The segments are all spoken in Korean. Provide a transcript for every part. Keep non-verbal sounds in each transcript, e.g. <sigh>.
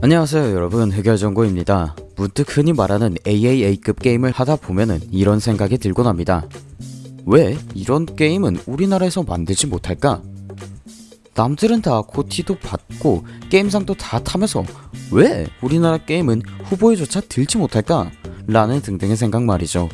안녕하세요 여러분 흑열정고입니다 문득 흔히 말하는 AAA급 게임을 하다 보면은 이런 생각이 들곤 합니다 왜 이런 게임은 우리나라에서 만들지 못할까? 남들은 다 고티도 받고 게임상도 다 타면서 왜 우리나라 게임은 후보에조차 들지 못할까? 라는 등등의 생각 말이죠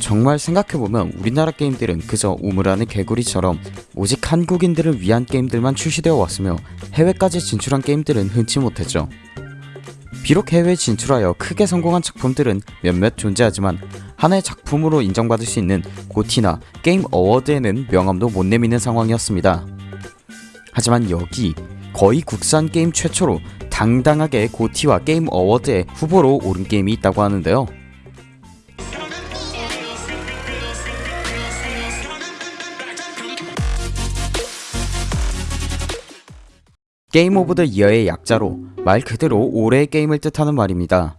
정말 생각해보면 우리나라 게임들은 그저 우물안의 개구리처럼 오직 한국인들을 위한 게임들만 출시되어 왔으며 해외까지 진출한 게임들은 흔치 못했죠. 비록 해외에 진출하여 크게 성공한 작품들은 몇몇 존재하지만 하나의 작품으로 인정받을 수 있는 GOTY나 Game Award에는 명함도 못 내미는 상황이었습니다. 하지만 여기 거의 국산 게임 최초로 당당하게 GOTY와 Game Award의 후보로 오른 게임이 있다고 하는데요. Game of the Year의 약자로 말 그대로 올해의 게임을 뜻하는 말입니다.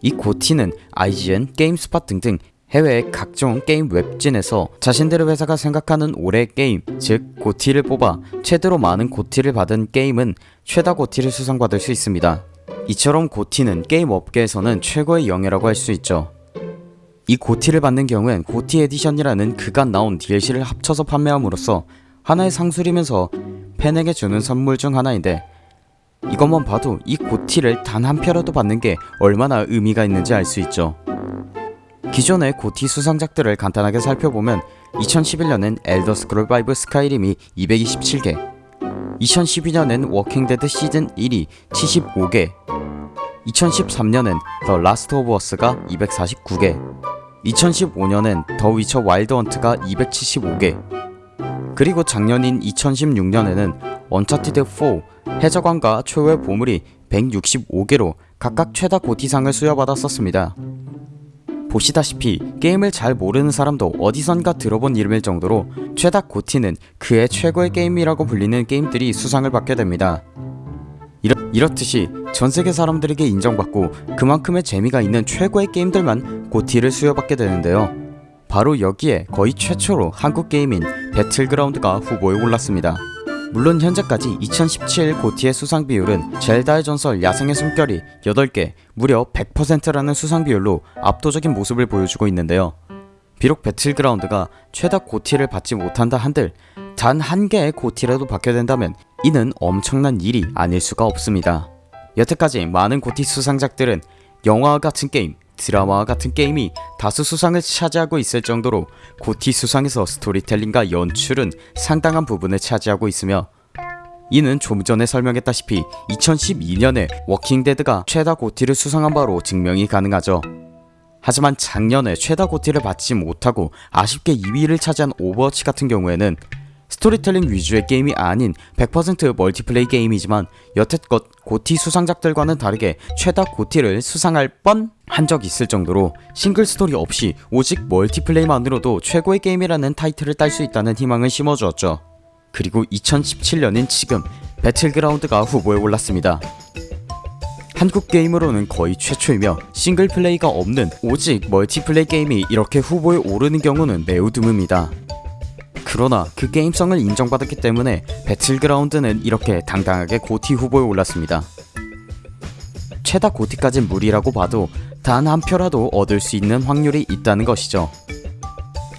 이 GOTY는 IGN, 게임스팟 등등 해외 각종 게임 웹진에서 자신들의 회사가 생각하는 올해의 게임, 즉 GOTY를 뽑아 최대로 많은 GOTY를 받은 게임은 최다 GOTY를 수상받을 수 있습니다. 이처럼 GOTY는 게임 업계에서는 최고의 영예라고 할 수 있죠. 이 GOTY를 받는 경우엔 GOTY edition이라는 그간 나온 DLC를 합쳐서 판매함으로써 하나의 상술이면서 팬에게 주는 선물 중 하나인데 이것만 봐도 이 GOTY를 단 한 표라도 받는 게 얼마나 의미가 있는지 알 수 있죠. 기존의 GOTY 수상작들을 간단하게 살펴보면 2011년엔 엘더 스크롤 5 스카이림이 227개 2012년엔 워킹 데드 시즌 1이 75개 2013년엔 더 라스트 오브 어스가 249개 2015년엔 더 위쳐 와일드 헌트가 275개 그리고 작년인 2016년에는 언차티드 4 해적왕과 최후의 보물이 165개로 각각 최다 GOTY상을 수여받았었습니다. 보시다시피 게임을 잘 모르는 사람도 어디선가 들어본 이름일 정도로 최다 GOTY는 그의 최고의 게임이라고 불리는 게임들이 수상을 받게 됩니다. 이렇, 이렇듯이 전세계 사람들에게 인정받고 그만큼의 재미가 있는 최고의 게임들만 고티를 수여받게 되는데요. 바로 여기에 거의 최초로 한국 게임인 배틀그라운드가 후보에 올랐습니다. 물론 현재까지 2017 고티의 수상 비율은 젤다의 전설 야생의 숨결이 8개 무려 100%라는 수상 비율로 압도적인 모습을 보여주고 있는데요. 비록 배틀그라운드가 최다 고티를 받지 못한다 한들 단 한 개의 고티라도 받게 된다면 이는 엄청난 일이 아닐 수가 없습니다. 여태까지 많은 GOTY 수상작들은 영화와 같은 게임, 드라마와 같은 게임이 다수 수상을 차지하고 있을 정도로 GOTY 수상에서 스토리텔링과 연출은 상당한 부분을 차지하고 있으며 이는 좀 전에 설명했다시피 2012년에 워킹데드가 최다 GOTY를 수상한 바로 증명이 가능하죠. 하지만 작년에 최다 GOTY를 받지 못하고 아쉽게 2위를 차지한 오버워치 같은 경우에는 스토리텔링 위주의 게임이 아닌 100% multiplay 게임이지만 여태껏 GOTY 수상작들과는 다르게 최다 GOTY를 수상할 뻔 한 적 있을 정도로 single story 없이 오직 multiplay만으로도 최고의 게임이라는 타이틀을 딸 수 있다는 희망을 심어주었죠. 그리고 2017년인 지금 배틀그라운드가 후보에 올랐습니다. 한국 게임으로는 거의 최초이며 single play가 없는 오직 multiplay 게임이 이렇게 후보에 오르는 경우는 매우 드뭅니다. 그러나 그 게임성을 인정받았기 때문에 배틀그라운드는 이렇게 당당하게 GOTY 후보에 올랐습니다. 최다 GOTY까진 무리라고 봐도 단 한 표라도 얻을 수 있는 확률이 있다는 것이죠.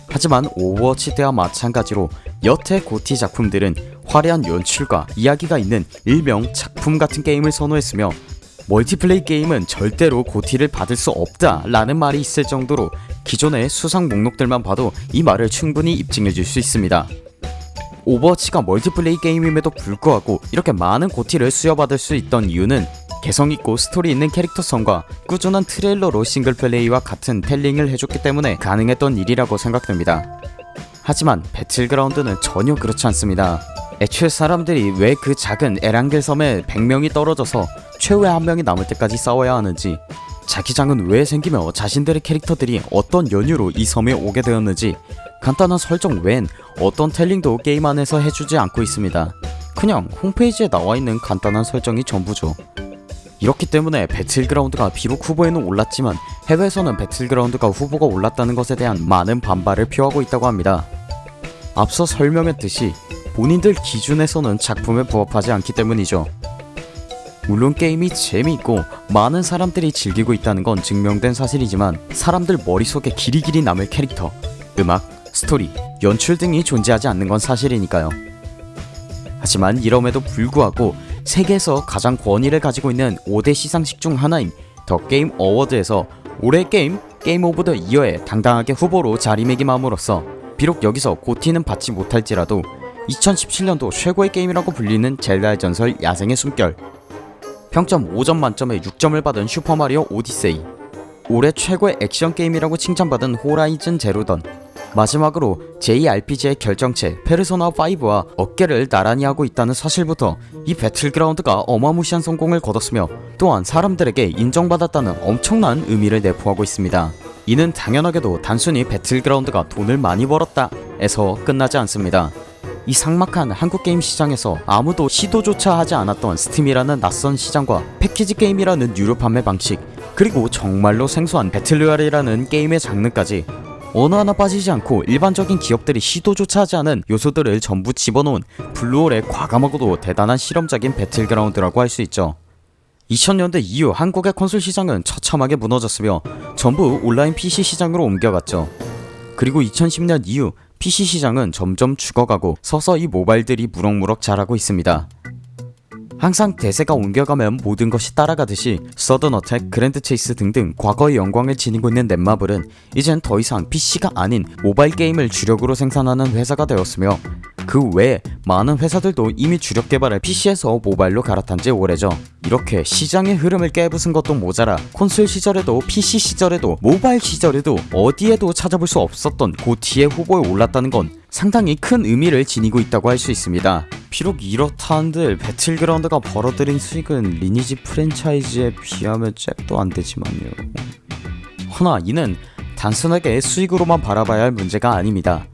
하지만 오버워치 때와 마찬가지로 여태 GOTY 작품들은 화려한 연출과 이야기가 있는 일명 작품 같은 게임을 선호했으며 multiplay 게임은 절대로 GOTY를 받을 수 없다 라는 말이 있을 정도로 기존의 수상 목록들만 봐도 이 말을 충분히 입증해 줄 수 있습니다. 오버워치가 multiplay 게임임에도 불구하고 이렇게 많은 GOTY를 수여받을 수 있던 이유는 개성있고 스토리 있는 캐릭터성과 꾸준한 트레일러로 single play와 같은 telling을 해줬기 때문에 가능했던 일이라고 생각됩니다. 하지만 배틀그라운드는 전혀 그렇지 않습니다. 애초에 사람들이 왜 그 작은 에란겔 섬에 100명이 떨어져서 최후의 한 명이 남을 때까지 싸워야 하는지 자기장은 왜 생기며 자신들의 캐릭터들이 어떤 연유로 이 섬에 오게 되었는지 간단한 설정 외엔 어떤 텔링도 게임 안에서 해주지 않고 있습니다. 그냥 홈페이지에 나와있는 간단한 설정이 전부죠. 이렇기 때문에 배틀그라운드가 비록 후보에는 올랐지만 해외에서는 배틀그라운드가 후보가 올랐다는 것에 대한 많은 반발을 표하고 있다고 합니다. 앞서 설명했듯이 본인들 기준에서는 작품에 부합하지 않기 때문이죠. 물론 게임이 재미있고 많은 사람들이 즐기고 있다는 건 증명된 사실이지만 사람들 머릿속에 길이길이 남을 캐릭터, 음악, 스토리, 연출 등이 존재하지 않는 건 사실이니까요. 하지만 이럼에도 불구하고 세계에서 가장 권위를 가지고 있는 5대 시상식 중 하나인 The Game Award에서 올해 게임 Game of the Year에 당당하게 후보로 자리매김함으로써 비록 여기서 GOTY는 받지 못할지라도 2017년도 최고의 게임이라고 불리는 젤다의 전설 야생의 숨결 평점 5점 만점에 6점을 받은 슈퍼마리오 오디세이 올해 최고의 액션 게임이라고 칭찬받은 호라이즌 제로던 마지막으로 JRPG의 결정체 페르소나5와 어깨를 나란히 하고 있다는 사실부터 이 배틀그라운드가 어마무시한 성공을 거뒀으며 또한 사람들에게 인정받았다는 엄청난 의미를 내포하고 있습니다. 이는 당연하게도 단순히 배틀그라운드가 돈을 많이 벌었다 에서 끝나지 않습니다. 이 삭막한 한국 게임 시장에서 아무도 시도조차 하지 않았던 스팀이라는 낯선 시장과 패키지 게임이라는 유료 판매 방식 그리고 정말로 생소한 battle royale이라는 게임의 장르까지 어느 하나 빠지지 않고 일반적인 기업들이 시도조차 하지 않은 요소들을 전부 집어넣은 블루홀의 과감하고도 대단한 실험적인 배틀그라운드라고 할 수 있죠. 2000년대 이후 한국의 콘솔 시장은 처참하게 무너졌으며 전부 온라인 PC 시장으로 옮겨갔죠. 그리고 2010년 이후 PC 시장은 점점 죽어가고 서서히 모바일들이 무럭무럭 자라고 있습니다. 항상 대세가 옮겨가면 모든 것이 따라가듯이 서든 어택, 그랜드 체이스 등등 과거의 영광을 지니고 있는 넷마블은 이젠 더 이상 PC가 아닌 모바일 게임을 주력으로 생산하는 회사가 되었으며 그 외에 많은 회사들도 이미 주력 개발을 PC에서 모바일로 갈아탄 지 오래죠. 이렇게 시장의 흐름을 깨부순 것도 모자라 콘솔 시절에도 PC 시절에도 모바일 시절에도 어디에도 찾아볼 수 없었던 고티의 후보에 올랐다는 건 상당히 큰 의미를 지니고 있다고 할 수 있습니다. 비록 이렇다 한들 배틀그라운드가 벌어들인 수익은 리니지 프랜차이즈에 비하면 잽도 안 되지만요. 허나 이는 단순하게 수익으로만 바라봐야 할 문제가 아닙니다.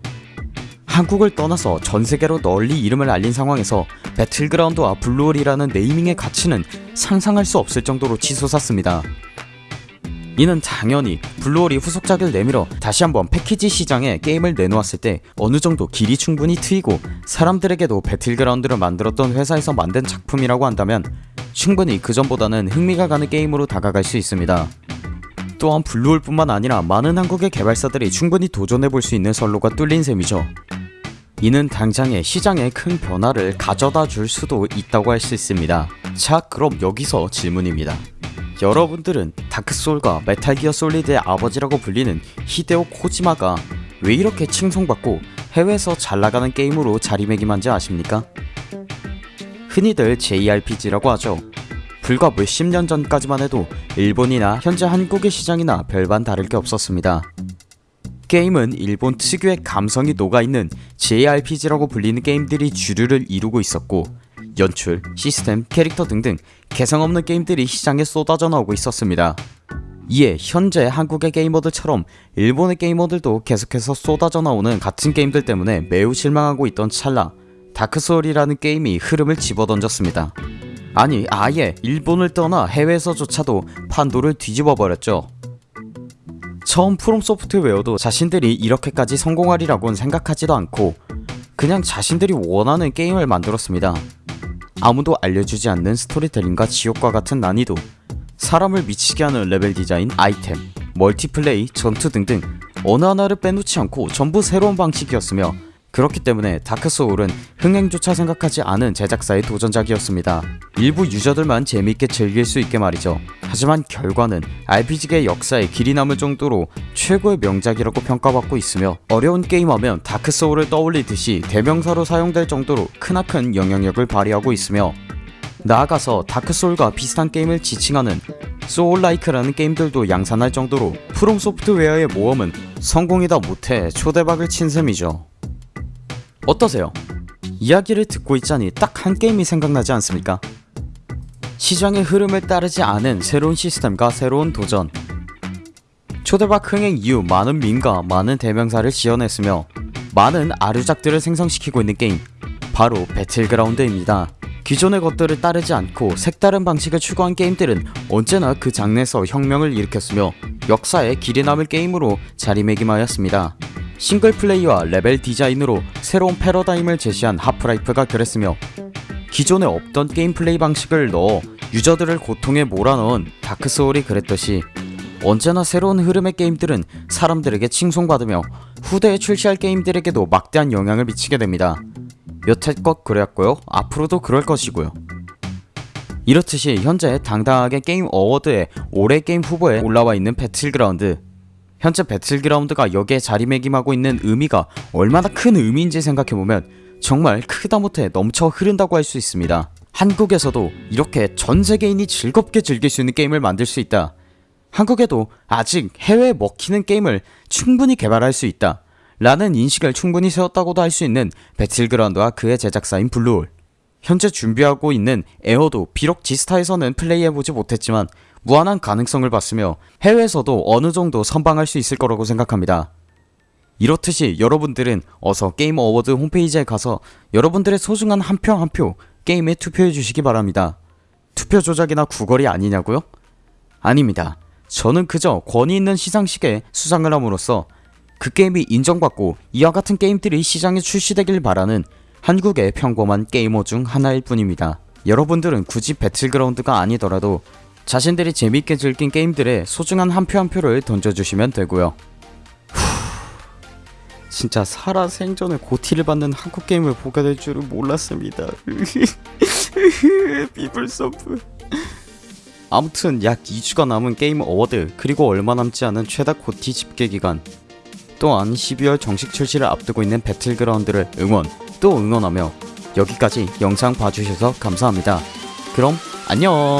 한국을 떠나서 전세계로 널리 이름을 알린 상황에서 배틀그라운드와 블루홀이라는 네이밍의 가치는 상상할 수 없을 정도로 치솟았습니다. 이는 당연히 블루홀이 후속작을 내밀어 다시 한번 패키지 시장에 게임을 내놓았을 때 어느정도 길이 충분히 트이고 사람들에게도 배틀그라운드를 만들었던 회사에서 만든 작품이라고 한다면 충분히 그전보다는 흥미가 가는 게임으로 다가갈 수 있습니다. 또한 블루홀뿐만 아니라 많은 한국의 개발사들이 충분히 도전해볼 수 있는 선로가 뚫린 셈이죠. 이는 당장의 시장에 큰 변화를 가져다 줄 수도 있다고 할 수 있습니다. 자 그럼 여기서 질문입니다. 여러분들은 다크소울과 메탈기어 솔리드의 아버지라고 불리는 히데오 코지마가 왜 이렇게 칭송받고 해외에서 잘나가는 게임으로 자리매김한지 아십니까? 흔히들 JRPG라고 하죠. 불과 몇십 년 전까지만 해도 일본이나 현재 한국의 시장이나 별반 다를 게 없었습니다. 게임은 일본 특유의 감성이 녹아있는 JRPG라고 불리는 게임들이 주류를 이루고 있었고 연출, 시스템, 캐릭터 등등 개성 없는 게임들이 시장에 쏟아져 나오고 있었습니다. 이에 현재 한국의 게이머들처럼 일본의 게이머들도 계속해서 쏟아져 나오는 같은 게임들 때문에 매우 실망하고 있던 찰나 다크소울이라는 게임이 흐름을 집어던졌습니다. 아니 아예 일본을 떠나 해외에서조차도 판도를 뒤집어 버렸죠. 처음 프롬 소프트웨어도 자신들이 이렇게까지 성공하리라고는 생각하지도 않고 그냥 자신들이 원하는 게임을 만들었습니다. 아무도 알려주지 않는 스토리텔링과 지옥과 같은 난이도 사람을 미치게 하는 레벨 디자인, 아이템, 멀티플레이, 전투 등등 어느 하나를 빼놓지 않고 전부 새로운 방식이었으며 그렇기 때문에 다크소울은 흥행조차 생각하지 않은 제작사의 도전작이었습니다. 일부 유저들만 재밌게 즐길 수 있게 말이죠. 하지만 결과는 RPG의 역사에 길이 남을 정도로 최고의 명작이라고 평가받고 있으며 어려운 게임하면 다크소울을 떠올리듯이 대명사로 사용될 정도로 크나큰 영향력을 발휘하고 있으며 나아가서 다크소울과 비슷한 게임을 지칭하는 소울라이크라는 게임들도 양산할 정도로 프롬 소프트웨어의 모험은 성공이다 못해 초대박을 친 셈이죠. 어떠세요? 이야기를 듣고 있자니 딱 한 게임이 생각나지 않습니까? 시장의 흐름을 따르지 않은 새로운 시스템과 새로운 도전 초대박 흥행 이후 많은 밈과 많은 대명사를 지어냈으며 많은 아류작들을 생성시키고 있는 게임 바로 배틀그라운드입니다 기존의 것들을 따르지 않고 색다른 방식을 추구한 게임들은 언제나 그 장르에서 혁명을 일으켰으며 역사에 길이 남을 게임으로 자리매김하였습니다 싱글 플레이와 레벨 디자인으로 새로운 패러다임을 제시한 하프라이프가 그랬으며 기존에 없던 게임 플레이 방식을 넣어 유저들을 고통에 몰아넣은 다크소울이 그랬듯이 언제나 새로운 흐름의 게임들은 사람들에게 칭송받으며 후대에 출시할 게임들에게도 막대한 영향을 미치게 됩니다. 여태껏 그랬고요. 앞으로도 그럴 것이고요. 이렇듯이 현재 당당하게 게임 어워드에 올해 게임 후보에 올라와 있는 배틀그라운드 현재 배틀그라운드가 여기에 자리매김하고 있는 의미가 얼마나 큰 의미인지 생각해보면 정말 크다 못해 넘쳐 흐른다고 할 수 있습니다. 한국에서도 이렇게 전 세계인이 즐겁게 즐길 수 있는 게임을 만들 수 있다. 한국에도 아직 해외에 먹히는 게임을 충분히 개발할 수 있다. 라는 인식을 충분히 세웠다고도 할 수 있는 배틀그라운드와 그의 제작사인 블루홀. 현재 준비하고 있는 에어도 비록 지스타에서는 플레이해보지 못했지만 무한한 가능성을 봤으며 해외에서도 어느 정도 선방할 수 있을 거라고 생각합니다. 이렇듯이 여러분들은 어서 게임 어워드 홈페이지에 가서 여러분들의 소중한 한 표 한 표 게임에 투표해 주시기 바랍니다. 투표 조작이나 구걸이 아니냐고요? 아닙니다. 저는 그저 권위 있는 시상식에 수상을 함으로써 그 게임이 인정받고 이와 같은 게임들이 시장에 출시되길 바라는 한국의 평범한 게이머 중 하나일 뿐입니다. 여러분들은 굳이 배틀그라운드가 아니더라도 자신들이 재밌게 즐긴 게임들에 소중한 한 표한 표를 던져주시면 되고요. 진짜 살아 생전에 GOTY를 받는 한국 게임을 보게 될 줄은 몰랐습니다. <laughs> 비블서브. 아무튼 약 2주가 남은 게임 어워드 그리고 얼마 남지 않은 최다 GOTY 집계 기간 또한 12월 정식 출시를 앞두고 있는 배틀그라운드를 응원 또 응원하며 여기까지 영상 봐주셔서 감사합니다. 그럼 안녕